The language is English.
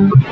Mm-hmm.